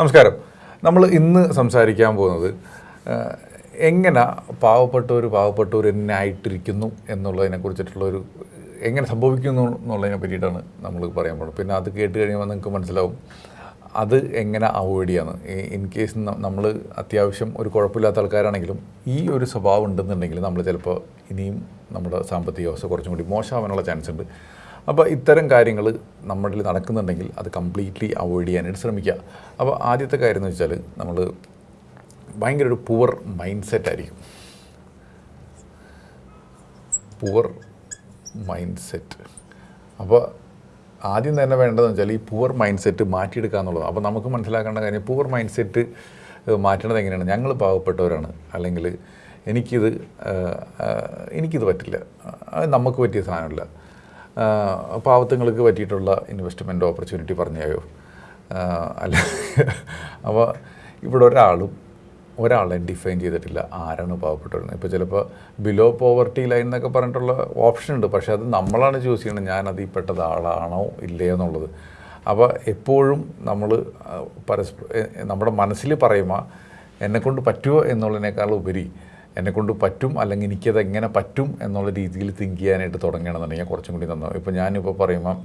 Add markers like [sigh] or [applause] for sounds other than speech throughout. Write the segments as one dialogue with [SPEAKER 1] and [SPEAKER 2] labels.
[SPEAKER 1] നമസ്കാരം. നമ്മൾ ഇന്ന് സംസാരിക്കാൻ പോകുന്നത് എങ്ങനെ പാവപ്പെട്ടവർ പാവപ്പെട്ടവർ എന്നെ ആയിട്ടിരിക്കുന്നു എന്നുള്ളതിനെ കുറിച്ചിട്ടുള്ളൊരു എങ്ങനെ സംഭവിക്കുന്നു എന്നുള്ളതിനെ പറ്റിയിട്ടാണ് നമ്മൾ പറയാൻ പോകുന്നത്. പിന്നെ അത് കേട്ട് കഴിയുമ്പോൾ നിങ്ങൾക്ക് മനസ്സിലാവും അത് എങ്ങനെ അവോയ്ഡ് ചെയ്യാന്ന്. ഇൻ കേസ് നമ്മൾ അത്യാവശ്യം ഒരു കുഴപ്പമില്ലാത്ത ആൾക്കാരാണെങ്കിലും ഈ ഒരു സ്വഭാവം ഉണ്ടെന്നുണ്ടെങ്കിൽ നമ്മൾ ചിലപ്പോൾ ഇനിയും നമ്മുടെ സാമ്പത്തിക അവസ്ഥ കുറച്ചും കൂടി മോശമാവാനുള്ള ചാൻസ് ഉണ്ട് അപ്പോൾ ഇത്തരം കാര്യങ്ങൾ നമ്മളിൽ നടക്കുന്നുണ്ടെങ്കിൽ അത് കംപ്ലീറ്റ്ലി അവോയ്ഡ് ചെയ്യാനായിട്ട് ശ്രമിക്കുക. അപ്പോൾ ആദ്യത്തെ കാര്യം എന്ന് വെച്ചാൽ നമ്മൾ ഭയങ്കര ഒരു പുവർ മൈൻഡ് സെറ്റ് ആയിരിക്കും. പുവർ മൈൻഡ് സെറ്റ് അപ്പോൾ ആദ്യം തന്നെ വേണ്ടതെന്ന് വെച്ചാൽ ഈ പുവർ മൈൻഡ് സെറ്റ് മാറ്റിയെടുക്കുക എന്നുള്ളത് അപ്പോൾ നമുക്ക് മനസ്സിലാക്കേണ്ട കാര്യം പുവർ മൈൻഡ് സെറ്റ് മാറ്റണത് എങ്ങനെയാണ്? ഞങ്ങൾ പാവപ്പെട്ടവരാണ്. അല്ലെങ്കിൽ എനിക്കിത് എനിക്കിത് പറ്റില്ല. അത് നമുക്ക് പറ്റിയ സാധനമല്ല. പാവത്തുങ്ങൾക്ക് പറ്റിയിട്ടുള്ള ഇൻവെസ്റ്റ്മെന്റ് ഓപ്പർച്യൂണിറ്റി പറഞ്ഞായോ? അല്ല. അപ്പോൾ ഇവിടെ ഒരാളും ഒരാളെ ഡിഫൈൻ ചെയ്തിട്ടില്ല ആരാണ് പാവപ്പെട്ടിരുന്നത് ഇപ്പോൾ ചിലപ്പോൾ ബിലോ പോവർട്ടി ലൈൻ എന്നൊക്കെ പറഞ്ഞിട്ടുള്ള ഓപ്ഷൻ ഉണ്ട്. പക്ഷേ അത് നമ്മളാണ് ചൂസ് ചെയ്യുന്നത് ഞാൻ അതിൽ പെട്ടത് ആളാണോ ഇല്ലേ എന്നുള്ളത്. അപ്പോൾ എപ്പോഴും നമ്മൾ പരസ്പരം നമ്മുടെ മനസ്സിൽ പറയുമ്പോൾ എന്നെക്കൊണ്ട് പറ്റുമോ എന്നുള്ളതിനേക്കാൾ ഉപരി എന്നെക്കൊണ്ട് പറ്റും അല്ലെങ്കിൽ എനിക്കത് എങ്ങനെ പറ്റും എന്നുള്ള രീതിയിൽ തിങ്ക് ചെയ്യാനായിട്ട് തുടങ്ങണമെന്നുണ്ടെങ്കിൽ കുറച്ചും കൂടി നന്നാവും. ഇപ്പോൾ ഞാനിപ്പോൾ പറയുമ്പോൾ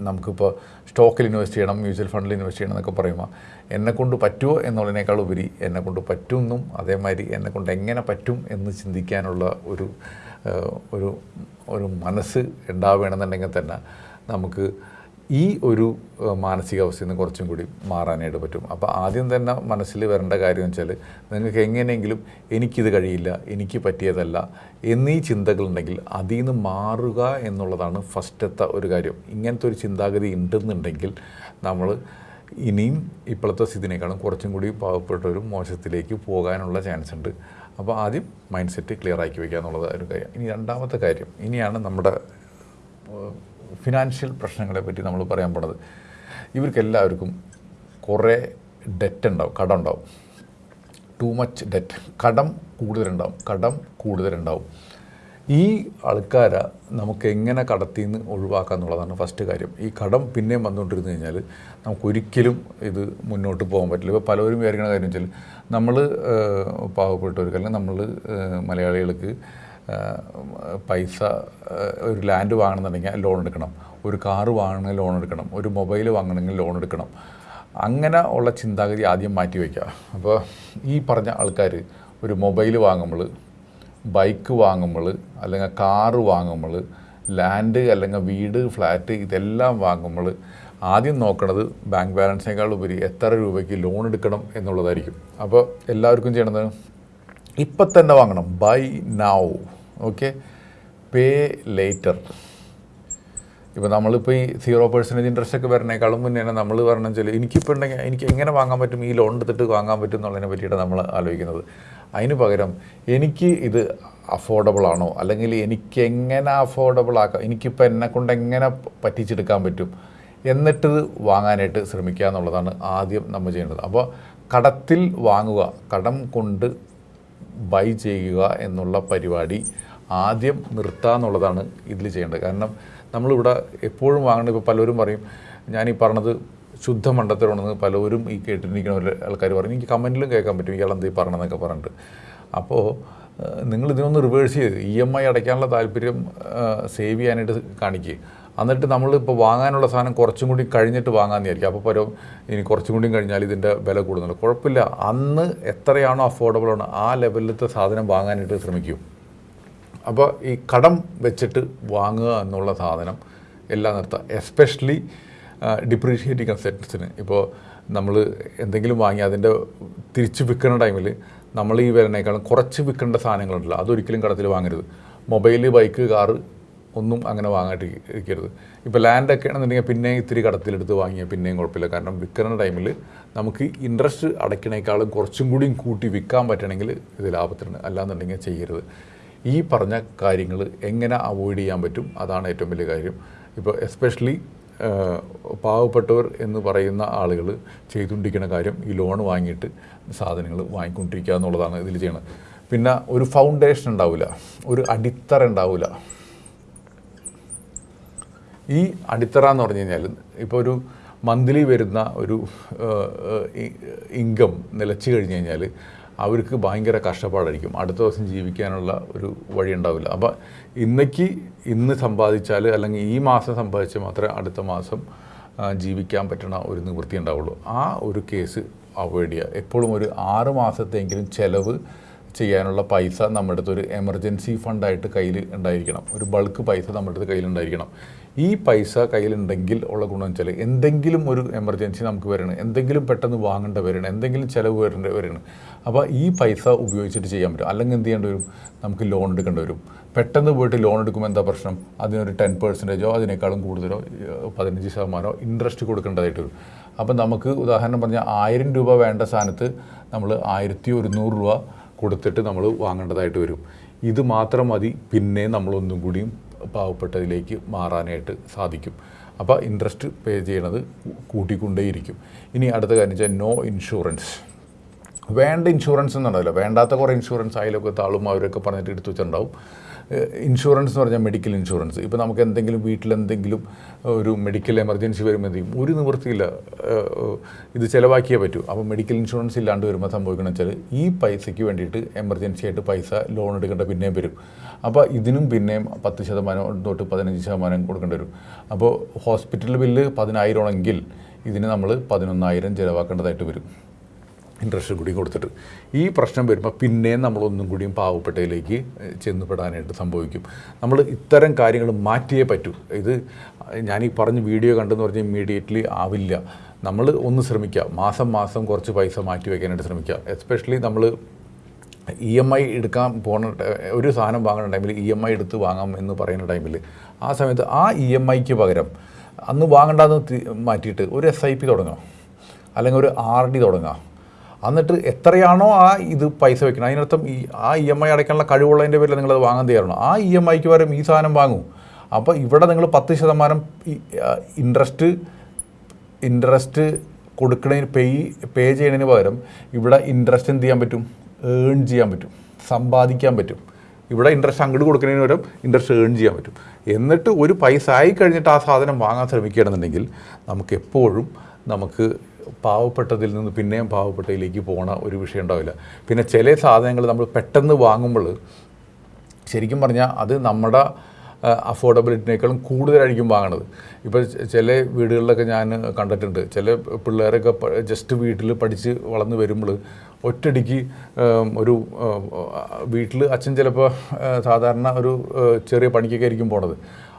[SPEAKER 1] നമുക്കിപ്പോൾ സ്റ്റോക്കിൽ ഇൻവെസ്റ്റ് ചെയ്യണം മ്യൂച്വൽ ഫണ്ടിൽ ഇൻവെസ്റ്റ് ചെയ്യണം എന്നൊക്കെ പറയുമ്പോൾ എന്നെക്കൊണ്ട് പറ്റുമോ എന്നുള്ളതിനേക്കാൾ ഉപരി എന്നെക്കൊണ്ട് പറ്റുമെന്നും അതേമാതിരി എന്നെക്കൊണ്ട് എങ്ങനെ പറ്റും എന്ന് ചിന്തിക്കാനുള്ള ഒരു ഒരു ഒരു മനസ്സ് ഉണ്ടാവുകയാണെന്നുണ്ടെങ്കിൽ തന്നെ നമുക്ക് ഈ ഒരു മാനസികാവസ്ഥയിൽ നിന്ന് കുറച്ചും കൂടി മാറാനായിട്ട് പറ്റും. അപ്പോൾ ആദ്യം തന്നെ മനസ്സിൽ വരേണ്ട കാര്യം വെച്ചാൽ നിങ്ങൾക്ക് എങ്ങനെയെങ്കിലും എനിക്കിത് കഴിയില്ല എനിക്ക് പറ്റിയതല്ല എന്നീ ചിന്തകളുണ്ടെങ്കിൽ അതിൽ നിന്ന് മാറുക എന്നുള്ളതാണ് ഫസ്റ്റത്തെ ഒരു കാര്യം. ഇങ്ങനത്തെ ഒരു ചിന്താഗതി ഉണ്ടെന്നുണ്ടെങ്കിൽ നമ്മൾ ഇനിയും ഇപ്പോഴത്തെ സ്ഥിതിനേക്കാളും കുറച്ചും കൂടി പാവപ്പെട്ടവരും മോശത്തിലേക്ക് പോകാനുള്ള ചാൻസ് ഉണ്ട്. അപ്പോൾ ആദ്യം മൈൻഡ് സെറ്റ് ക്ലിയർ ആക്കി വയ്ക്കുക എന്നുള്ളത് ഒരു കാര്യം. ഇനി രണ്ടാമത്തെ കാര്യം ഇനിയാണ് നമ്മുടെ ഫിനാൻഷ്യൽ പ്രശ്നങ്ങളെ പറ്റി നമ്മൾ പറയാൻ പോണത്. ഇവർക്കെല്ലാവർക്കും കുറേ ഡെറ്റ് ഉണ്ടാവും കടം ഉണ്ടാവും ടു മച്ച് ഡെറ്റ് കടം കൂടുതലുണ്ടാവും കടം കൂടുതലുണ്ടാവും. ഈ ആൾക്കാരെ നമുക്ക് എങ്ങനെ കടത്തിൽ നിന്ന് ഒഴിവാക്കുക എന്നുള്ളതാണ് ഫസ്റ്റ് കാര്യം. ഈ കടം പിന്നെയും വന്നുകൊണ്ടിരുന്നു കഴിഞ്ഞാൽ നമുക്കൊരിക്കലും ഇത് മുന്നോട്ട് പോകാൻ പറ്റില്ല. ഇപ്പോൾ പലവരും വിചാരിക്കുന്ന കാര്യം വെച്ചാൽ നമ്മൾ പാവപ്പെട്ടവർക്ക് അല്ലെങ്കിൽ നമ്മൾ മലയാളികൾക്ക് പൈസ ഒരു ലാൻഡ് വാങ്ങണമെന്നുണ്ടെങ്കിൽ ലോൺ എടുക്കണം. ഒരു കാറ് വാങ്ങണമെങ്കിൽ ലോൺ എടുക്കണം. ഒരു മൊബൈൽ വാങ്ങണമെങ്കിൽ ലോൺ എടുക്കണം. അങ്ങനെ ഉള്ള ചിന്താഗതി ആദ്യം മാറ്റി വയ്ക്കുക. അപ്പോൾ ഈ പറഞ്ഞ ആൾക്കാർ ഒരു മൊബൈൽ വാങ്ങുമ്പോൾ ബൈക്ക് വാങ്ങുമ്പോൾ അല്ലെങ്കിൽ കാറ് വാങ്ങുമ്പോൾ ലാൻഡ് അല്ലെങ്കിൽ വീട് ഫ്ലാറ്റ് ഇതെല്ലാം വാങ്ങുമ്പോൾ ആദ്യം നോക്കണത് ബാങ്ക് ബാലൻസിനേക്കാൾ ഉപരി എത്ര രൂപയ്ക്ക് ലോൺ എടുക്കണം എന്നുള്ളതായിരിക്കും. അപ്പോൾ എല്ലാവർക്കും ചെയ്യണത് ഇപ്പം തന്നെ വാങ്ങണം. Buy now okay pay later ഇപ്പോൾ നമ്മളിപ്പോൾ ഈ സീറോ പെർസെന്റേജ് ഇൻട്രസ്റ്റ് ഒക്കെ വരണേക്കാളും മുന്നേ തന്നെ നമ്മൾ പറഞ്ഞു വെച്ചാൽ എനിക്കിപ്പോൾ ഉണ്ടെങ്കിൽ എനിക്ക് എങ്ങനെ വാങ്ങാൻ പറ്റും? ഈ ലോൺ എടുത്തിട്ട് വാങ്ങാൻ പറ്റും എന്നുള്ളതിനെ പറ്റിയിട്ട് നമ്മൾ ആലോചിക്കുന്നത്. അതിന് പകരം എനിക്ക് ഇത് അഫോർഡബിൾ ആണോ? അല്ലെങ്കിൽ എനിക്ക് എങ്ങനെ അഫോർഡബിൾ ആക്കാം? എനിക്കിപ്പോൾ എന്നെ കൊണ്ട് എങ്ങനെ പറ്റിച്ചെടുക്കാൻ പറ്റും? എന്നിട്ട് വാങ്ങാനായിട്ട് ശ്രമിക്കുക എന്നുള്ളതാണ് ആദ്യം നമ്മൾ ചെയ്യേണ്ടത്. അപ്പോൾ കടത്തിൽ വാങ്ങുക കടം കൊണ്ട് ബൈ ചെയ്യുക എന്നുള്ള പരിപാടി ആദ്യം നിർത്തുക എന്നുള്ളതാണ് ഇതിൽ ചെയ്യേണ്ടത്. കാരണം നമ്മളിവിടെ എപ്പോഴും വാങ്ങേണ്ടത് ഇപ്പോൾ പലരും പറയും ഞാൻ ഈ പറഞ്ഞത് ശുദ്ധ മണ്ടത്തരമാണെന്ന് പലരും ഈ കേട്ടിരിക്കുന്ന ആൾക്കാർ പറയും. എനിക്ക് കമന്റിലും കേൾക്കാൻ പറ്റും ഇയാൾ എന്ത് പറഞ്ഞതെന്നൊക്കെ പറഞ്ഞിട്ട്. അപ്പോൾ നിങ്ങൾ ഇതിനൊന്ന് റിവേഴ്സ് ചെയ്ത് ഇ എം ഐ അടയ്ക്കാനുള്ള താല്പര്യം സേവ് ചെയ്യാനായിട്ട് കാണിക്കുക എന്നിട്ട് നമ്മൾ ഇപ്പോൾ വാങ്ങാനുള്ള സാധനം കുറച്ചും കൂടി കഴിഞ്ഞിട്ട് വാങ്ങാമെന്ന് വിചാരിക്കും അപ്പോൾ പരം ഇനി കുറച്ചും കൂടി കഴിഞ്ഞാൽ ഇതിന്റെ വില കൂടുന്നുണ്ട്. കുഴപ്പമില്ല. അന്ന് എത്രയാണോ അഫോർഡബിൾ ആണ് ആ ലെവലിലത്തെ സാധനം വാങ്ങാനായിട്ട് ശ്രമിക്കൂ. അപ്പോൾ ഈ കടം വെച്ചിട്ട് വാങ്ങുക എന്നുള്ള സാധനം എല്ലാം നിർത്തുക എസ്പെഷ്യലി ഡിപ്രീഷിയേറ്റിംഗ് അസെറ്റ്സിന് ഇപ്പോൾ നമ്മൾ എന്തെങ്കിലും വാങ്ങി അതിന്റെ തിരിച്ച് വിൽക്കുന്ന ടൈമിൽ നമ്മൾ ഈ വിലനേക്കാളും കുറച്ച് വിൽക്കേണ്ട സാധനങ്ങളുണ്ടല്ലോ അതൊരിക്കലും കടത്തിൽ വാങ്ങരുത്. മൊബൈൽ ബൈക്ക് കാറ് ഒന്നും അങ്ങനെ വാങ്ങാട്ടിരിക്കരുത് ഇപ്പോൾ ലാൻഡൊക്കെ ആണെന്നുണ്ടെങ്കിൽ പിന്നെ ഇത്തിരി കടത്തിലെടുത്ത് വാങ്ങിയാൽ പിന്നെയും കുഴപ്പമില്ല. കാരണം വിൽക്കുന്ന ടൈമിൽ നമുക്ക് ഇൻട്രസ്റ്റ് അടയ്ക്കണേക്കാളും കുറച്ചും കൂടിയും കൂട്ടി വിൽക്കാൻ പറ്റണമെങ്കിൽ ഇത് ലാഭത്തിന് അല്ലാന്നുണ്ടെങ്കിൽ ചെയ്യരുത്. ഈ പറഞ്ഞ കാര്യങ്ങൾ എങ്ങനെ അവോയ്ഡ് ചെയ്യാൻ പറ്റും? അതാണ് ഏറ്റവും വലിയ കാര്യം. ഇപ്പോൾ എസ്പെഷ്യലി പാവപ്പെട്ടവർ എന്ന് പറയുന്ന ആളുകൾ ചെയ്തുകൊണ്ടിരിക്കുന്ന കാര്യം ഈ ലോൺ വാങ്ങിയിട്ട് സാധനങ്ങൾ വാങ്ങിക്കൊണ്ടിരിക്കുക എന്നുള്ളതാണ് ഇതിൽ ചെയ്യണത്. പിന്നെ ഒരു ഫൗണ്ടേഷൻ ഉണ്ടാവില്ല ഒരു അടിത്തറ ഉണ്ടാവില്ല ഈ അടിത്തറ എന്ന് പറഞ്ഞു കഴിഞ്ഞാൽ ഇപ്പോൾ ഒരു മന്ത്ലി വരുന്ന ഒരു ഇൻകം നിലച്ചു കഴിഞ്ഞ് കഴിഞ്ഞാൽ അവർക്ക് ഭയങ്കര കഷ്ടപ്പാടായിരിക്കും. അടുത്ത ദിവസം ജീവിക്കാനുള്ള ഒരു വഴി ഉണ്ടാവില്ല. അപ്പോൾ ഇന്നേക്ക് ഇന്ന് സമ്പാദിച്ചാൽ അല്ലെങ്കിൽ ഈ മാസം സമ്പാദിച്ചാൽ മാത്രമേ അടുത്ത മാസം ജീവിക്കാൻ പറ്റണ ഒരു നിവൃത്തി ഉണ്ടാവുള്ളൂ. ആ ഒരു കേസ് അവോയ്ഡ് ചെയ്യുക. എപ്പോഴും ഒരു ആറ് മാസത്തെങ്കിലും ചിലവ് ചെയ്യാനുള്ള പൈസ നമ്മുടെ അടുത്ത് ഒരു എമർജൻസി ഫണ്ടായിട്ട് കയ്യിൽ ഉണ്ടായിരിക്കണം. ഒരു ബൾക്ക് പൈസ നമ്മുടെ അടുത്ത് കയ്യിലുണ്ടായിരിക്കണം ഈ പൈസ കയ്യിലുണ്ടെങ്കിൽ ഉള്ള ഗുണം വെച്ചാൽ എന്തെങ്കിലും ഒരു എമർജൻസി നമുക്ക് വരണം. എന്തെങ്കിലും പെട്ടെന്ന് വാങ്ങേണ്ട വരണം. എന്തെങ്കിലും ചിലവ് വരേണ്ട വരണം. അപ്പോൾ ഈ പൈസ ഉപയോഗിച്ചിട്ട് ചെയ്യാൻ പറ്റും. അല്ലെങ്കിൽ എന്ത് ചെയ്യേണ്ടി വരും? നമുക്ക് ലോൺ എടുക്കേണ്ടി വരും. പെട്ടെന്ന് പോയിട്ട് ലോൺ എടുക്കുമ്പോൾ എന്താ പ്രശ്നം? അതിനൊരു ടെൻ പെർസെന്റേജോ അതിനേക്കാളും കൂടുതലോ പതിനഞ്ച് ശതമാനമോ ഇൻട്രസ്റ്റ് കൊടുക്കേണ്ടതായിട്ട് വരും. അപ്പം നമുക്ക് ഉദാഹരണം പറഞ്ഞാൽ ആയിരം രൂപ വേണ്ട സ്ഥാനത്ത് നമ്മൾ ആയിരത്തി ഒരുന്നൂറ് രൂപ കൊടുത്തിട്ട് നമ്മൾ വാങ്ങേണ്ടതായിട്ട് വരും. ഇത് മാത്രം മതി പിന്നെ നമ്മളൊന്നും കൂടിയും പാവപ്പെട്ടതിലേക്ക് മാറാനായിട്ട് സാധിക്കും. അപ്പോൾ ഇൻട്രസ്റ്റ് പേ ചെയ്യണത് കൂട്ടിക്കൊണ്ടേയിരിക്കും. ഇനി അടുത്ത കാര്യം വെച്ചാൽ നോ ഇൻഷുറൻസ് വേണ്ട ഇൻഷുറൻസ് എന്നുണ്ടല്ലോ വേണ്ടാത്ത കുറേ ഇൻഷുറൻസ് അതിലൊക്കെ താളും അവരൊക്കെ പറഞ്ഞിട്ട് എടുത്തു വെച്ചിട്ടുണ്ടാവും. ഇൻഷുറൻസ് എന്ന് പറഞ്ഞാൽ മെഡിക്കൽ ഇൻഷുറൻസ് ഇപ്പോൾ നമുക്ക് എന്തെങ്കിലും വീട്ടിലെന്തെങ്കിലും ഒരു മെഡിക്കൽ എമർജൻസി ചെയ്യും? ഒരു നിവൃത്തിയില്ല ഇത് ചിലവാക്കിയേ പറ്റൂ. അപ്പോൾ മെഡിക്കൽ ഇൻഷുറൻസ് ഇല്ലാണ്ട് വരുമ്പോൾ സംഭവിക്കണം വെച്ചാൽ ഈ പൈസയ്ക്ക് വേണ്ടിയിട്ട് എമർജൻസി ആയിട്ട് പൈസ ലോൺ എടുക്കേണ്ട പിന്നെയും വരും. അപ്പോൾ ഇതിനും പിന്നെയും പത്ത് ശതമാനം തൊട്ട് പതിനഞ്ച് ശതമാനം കൊടുക്കേണ്ടി വരും. അപ്പോൾ ഹോസ്പിറ്റൽ ബില്ല് പതിനായിരമാണെങ്കിൽ ഇതിന് നമ്മൾ പതിനൊന്നായിരം ചിലവാക്കേണ്ടതായിട്ട് വരും. ഇൻട്രസ്റ്റ് കൂടി കൊടുത്തിട്ട്. ഈ പ്രശ്നം വരുമ്പോൾ പിന്നെയും നമ്മളൊന്നും കൂടിയും പാവപ്പെട്ടയിലേക്ക് ചെന്നുപെടാനായിട്ട് സംഭവിക്കും. നമ്മൾ ഇത്തരം കാര്യങ്ങൾ മാറ്റിയേ പറ്റൂ. ഇത് ഞാൻ ഈ പറഞ്ഞ വീഡിയോ കണ്ടെന്ന് പറഞ്ഞാൽ ഇമ്മീഡിയറ്റ്ലി ആവില്ല. നമ്മൾ ഒന്ന് ശ്രമിക്കുക മാസം മാസം കുറച്ച് പൈസ മാറ്റി വയ്ക്കാനായിട്ട് ശ്രമിക്കുക എസ്പെഷ്യലി നമ്മൾ ഇ എം ഐ എടുക്കാൻ പോണ ഒരു സാധനം വാങ്ങുന്ന ടൈമിൽ ഇ എം ഐ എടുത്ത് വാങ്ങാം എന്ന് പറയുന്ന ടൈമിൽ ആ സമയത്ത് ആ ഇ എം ഐക്ക് പകരം അന്ന് വാങ്ങണ്ടെന്ന് മാറ്റിയിട്ട് ഒരു എസ് ഐ പി തുടങ്ങാം. അല്ലെങ്കിൽ ഒരു ആർ ഡി തുടങ്ങാം. എന്നിട്ട് എത്രയാണോ ആ ഇത് പൈസ വെക്കണം അതിനർത്ഥം ഈ ആ ഇ എം ഐ അടയ്ക്കാനുള്ള കഴിവുള്ളതിന്റെ പേരിൽ നിങ്ങളത് വാങ്ങാൻ തയ്യാറാണ്. ആ ഇ എം ഐക്ക് പകരം ഈ സാധനം വാങ്ങും. അപ്പോൾ ഇവിടെ നിങ്ങൾ പത്ത് ശതമാനം ഇൻട്രസ്റ്റ് ഇൻട്രസ്റ്റ് കൊടുക്കുന്നതിന് പേ പേ ചെയ്യുന്നതിന് പകരം ഇവിടെ ഇൻട്രസ്റ്റ് എന്ത് ചെയ്യാൻ പറ്റും? ഏൺ ചെയ്യാൻ പറ്റും. സമ്പാദിക്കാൻ പറ്റും. ഇവിടെ ഇൻട്രസ്റ്റ് അങ്ങോട്ട് കൊടുക്കുന്നതിന് പകരം ഇൻട്രസ്റ്റ് ഏൺ ചെയ്യാൻ പറ്റും. എന്നിട്ട് ഒരു പൈസ ആയി കഴിഞ്ഞിട്ട് ആ സാധനം വാങ്ങാൻ ശ്രമിക്കുകയാണെന്നുണ്ടെങ്കിൽ നമുക്ക് എപ്പോഴും നമുക്ക് പാവപ്പെട്ടതിൽ നിന്ന് പിന്നെയും പാവപ്പെട്ടതിലേക്ക് പോണ ഒരു വിഷയം ഉണ്ടാവില്ല. പിന്നെ ചില സാധനങ്ങൾ നമ്മൾ പെട്ടെന്ന് വാങ്ങുമ്പോൾ ശരിക്കും പറഞ്ഞാൽ അത് നമ്മുടെ അഫോർഡബിലിറ്റിനേക്കാളും കൂടുതലായിരിക്കും വാങ്ങണത്. ഇപ്പോൾ ചില വീടുകളിലൊക്കെ ഞാൻ കണ്ടിട്ടുണ്ട്. ചില പിള്ളേരൊക്കെ ജസ്റ്റ് വീട്ടിൽ പഠിച്ച് വളർന്നു വരുമ്പോൾ ഒറ്റടിക്ക് ഒരു വീട്ടിൽ അച്ഛൻ ചിലപ്പോൾ സാധാരണ ഒരു ചെറിയ പണിക്കൊക്കെ ആയിരിക്കും പോണത്.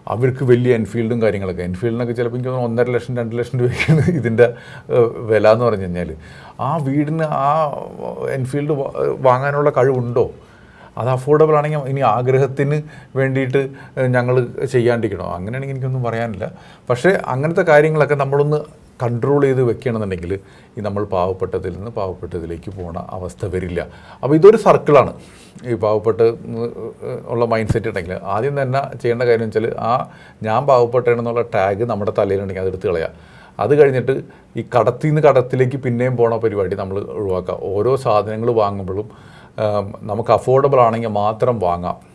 [SPEAKER 1] അവർക്ക് വലിയ എൻഫീൽഡും കാര്യങ്ങളൊക്കെ. എൻഫീൽഡിനൊക്കെ ചിലപ്പോൾ എനിക്ക് ഒന്നര ലക്ഷം രണ്ട് ലക്ഷം രൂപയ്ക്കാണ് [laughs] ഇതിന്റെ വില എന്ന് പറഞ്ഞു കഴിഞ്ഞാൽ ആ വീടിന് ആ എൻഫീൽഡ് വാങ്ങാനുള്ള കഴിവുണ്ടോ? അത് അഫോർഡബിൾ ആണെങ്കിൽ ഇനി ആഗ്രഹത്തിന് വേണ്ടിയിട്ട് ഞങ്ങൾ ചെയ്യാണ്ടിരിക്കണോ? അങ്ങനെയാണെങ്കിൽ എനിക്കൊന്നും പറയാനില്ല. പക്ഷേ അങ്ങനത്തെ കാര്യങ്ങളൊക്കെ നമ്മളൊന്ന് കൺട്രോൾ ചെയ്ത് വെക്കുകയാണെന്നുണ്ടെങ്കിൽ ഈ നമ്മൾ പാവപ്പെട്ടതിൽ നിന്ന് പാവപ്പെട്ടതിലേക്ക് പോണ അവസ്ഥ വരില്ല. അപ്പോൾ ഇതൊരു സർക്കിളാണ് ഈ പാവപ്പെട്ട് ഉള്ള മൈൻഡ് സെറ്റ് ഉണ്ടെങ്കിൽ ആദ്യം തന്നെ ചെയ്യേണ്ട കാര്യം വെച്ചാൽ ആ ഞാൻ പാവപ്പെട്ടെന്നുള്ള ടാഗ് നമ്മുടെ തലയിലുണ്ടെങ്കിൽ അതെടുത്ത് കളയാം. അത് കഴിഞ്ഞിട്ട് ഈ കടത്തിൽ നിന്ന് കടത്തിലേക്ക് പിന്നെയും പോണ പരിപാടി നമ്മൾ ഒഴിവാക്കുക. ഓരോ സാധനങ്ങൾ വാങ്ങുമ്പോഴും നമുക്ക് അഫോർഡബിൾ ആണെങ്കിൽ മാത്രം വാങ്ങാം.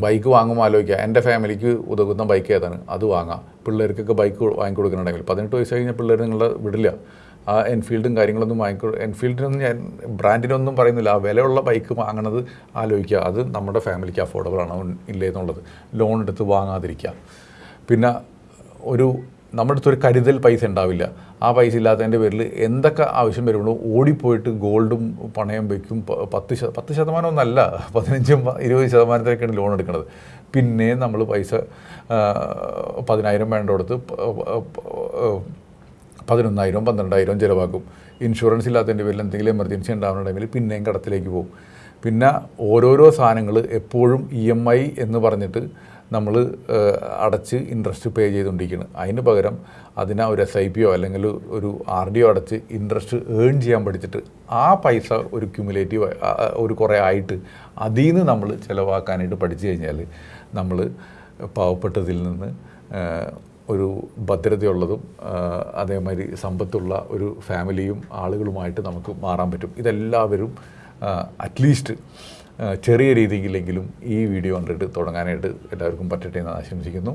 [SPEAKER 1] ബൈക്ക് വാങ്ങുമ്പോൾ ആലോചിക്കുക. എന്റെ ഫാമിലിക്ക് ഉതകുന്ന ബൈക്ക് ഏതാണ്? അത് വാങ്ങാം. പിള്ളേർക്കൊക്കെ ബൈക്ക് വാങ്ങിക്കൊടുക്കുന്നുണ്ടെങ്കിൽ പതിനെട്ട് വയസ്സ് കഴിഞ്ഞ പിള്ളേർ നിങ്ങളെ വിടില്ല. ആ എൻഫീൽഡും കാര്യങ്ങളൊന്നും വാങ്ങിക്കൊ എൻഫീൽഡിനൊന്നും ഞാൻ ബ്രാൻഡിനൊന്നും പറയുന്നില്ല. ആ വിലയുള്ള ബൈക്ക് വാങ്ങണത് ആലോചിക്കുക. അത് നമ്മുടെ ഫാമിലിക്ക് അഫോർഡബിൾ ആണോ ഇല്ലേ എന്നുള്ളത്. ലോൺ എടുത്ത് വാങ്ങാതിരിക്കുക. പിന്നെ ഒരു നമ്മുടെ അടുത്തൊരു കരുതൽ പൈസ ഉണ്ടാവില്ല. ആ പൈസ ഇല്ലാത്തതിന്റെ പേരിൽ എന്തൊക്കെ ആവശ്യം വരുമ്പോഴും ഓടിപ്പോയിട്ട് ഗോൾഡും പണയം വയ്ക്കും പത്ത് ശത പത്ത് ശതമാനം ഒന്നല്ല പതിനഞ്ചും ഇരുപത് ശതമാനത്തിലേക്കാണ് ലോൺ എടുക്കുന്നത് പിന്നെ നമ്മൾ പൈസ പതിനായിരം വേണ്ട കൊടുത്ത് പ- പ- പ- പതിനൊന്നായിരം പന്ത്രണ്ടായിരം ചിലവാക്കും. ഇൻഷുറൻസ് ഇല്ലാത്തതിന്റെ പേരിൽ എന്തെങ്കിലും എമർജൻസി ഉണ്ടാവുന്ന പിന്നെയും കടത്തിലേക്ക് പോകും. പിന്നെ ഓരോരോ സാധനങ്ങൾ എപ്പോഴും ഇ എം ഐ എന്ന് പറഞ്ഞിട്ട് നമ്മൾ അടച്ച് ഇൻട്രസ്റ്റ് പേ ചെയ്തുകൊണ്ടിരിക്കുന്നത് അതിന് പകരം അതിനെ ഒരു എസ് ഐ പിയോ അല്ലെങ്കിൽ ഒരു ആർ ഡി ഒ അടച്ച് ഇൻട്രസ്റ്റ് ഏൺ ചെയ്യാൻ പഠിച്ചിട്ട് ആ പൈസ ഒരു ക്യുമുലേറ്റീവ് ഒരു കുറേ ആയിട്ട് അതിൽ നിന്ന് നമ്മൾ ചിലവാക്കാനായിട്ട് പഠിച്ചു കഴിഞ്ഞാൽ നമ്മൾ പാവപ്പെട്ടതിൽ നിന്ന് ഒരു ഭദ്രതയുള്ളതും അതേമാതിരി സമ്പത്തുള്ള ഒരു ഫാമിലിയും ആളുകളുമായിട്ട് നമുക്ക് മാറാൻ പറ്റും. ഇതെല്ലാവരും അറ്റ്ലീസ്റ്റ് ചെറിയ രീതിയിലെങ്കിലും ഈ വീഡിയോ കണ്ടിട്ട് തുടങ്ങാനായിട്ട് എല്ലാവർക്കും പറ്റട്ടെ എന്ന് ആശംസിക്കുന്നു.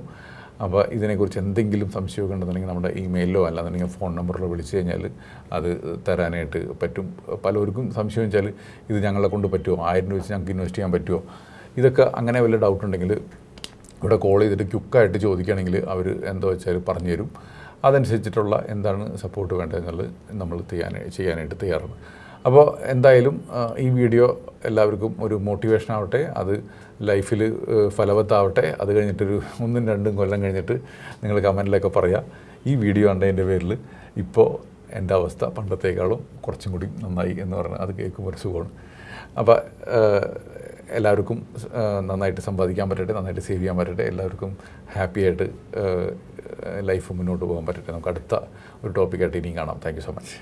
[SPEAKER 1] അപ്പോൾ ഇതിനെക്കുറിച്ച് എന്തെങ്കിലും സംശയമൊക്കെ ഉണ്ടെന്നുണ്ടെങ്കിൽ നമ്മുടെ ഇമെയിലോ അല്ലാന്നുണ്ടെങ്കിൽ ഫോൺ നമ്പറിലോ വിളിച്ചു കഴിഞ്ഞാൽ അത് തരാനായിട്ട് പറ്റും. പലർക്കും സംശയം വെച്ചാൽ ഇത് ഞങ്ങളെ കൊണ്ട് പറ്റുമോ? ആയിരം രൂപ വെച്ച് ഞങ്ങൾക്ക് ഇൻവെസ്റ്റ് ചെയ്യാൻ പറ്റുമോ? ഇതൊക്കെ അങ്ങനെ വല്ല ഡൗട്ട് ഉണ്ടെങ്കിൽ ഇവിടെ കോൾ ചെയ്തിട്ട് ക്യുക്കായിട്ട് ചോദിക്കുകയാണെങ്കിൽ അവർ എന്താ വെച്ചാൽ പറഞ്ഞു തരും അതനുസരിച്ചിട്ടുള്ള എന്താണ് സപ്പോർട്ട് വേണ്ടതെന്നുള്ളത് നമ്മൾ ചെയ്യാൻ ചെയ്യാനായിട്ട് തയ്യാറാണ്. അപ്പോൾ എന്തായാലും ഈ വീഡിയോ എല്ലാവർക്കും ഒരു മോട്ടിവേഷൻ ആവട്ടെ അത് ലൈഫിൽ ഫലവത്താവട്ടെ. അത് കഴിഞ്ഞിട്ടൊരു ഒന്നും രണ്ടും കൊല്ലം കഴിഞ്ഞിട്ട് നിങ്ങൾ കമന്റിലൊക്കെ പറയാം ഈ വീഡിയോ കണ്ടതിന്റെ പേരിൽ ഇപ്പോൾ എന്റെ അവസ്ഥ പണ്ടത്തേക്കാളും കുറച്ചും കൂടി നന്നായി എന്ന് പറഞ്ഞാൽ അത് കേൾക്കുമ്പോൾ ഒരു സുഖമാണ്. അപ്പോൾ എല്ലാവർക്കും നന്നായിട്ട് സമ്പാദിക്കാൻ പറ്റട്ടെ നന്നായിട്ട് സേവ് ചെയ്യാൻ പറ്റട്ടെ എല്ലാവർക്കും ഹാപ്പി ആയിട്ട് ലൈഫ് മുന്നോട്ട് പോകാൻ പറ്റട്ടെ. നമുക്ക് അടുത്ത ഒരു ടോപ്പിക്കായിട്ട് ഇനിയും കാണാം. Thank so much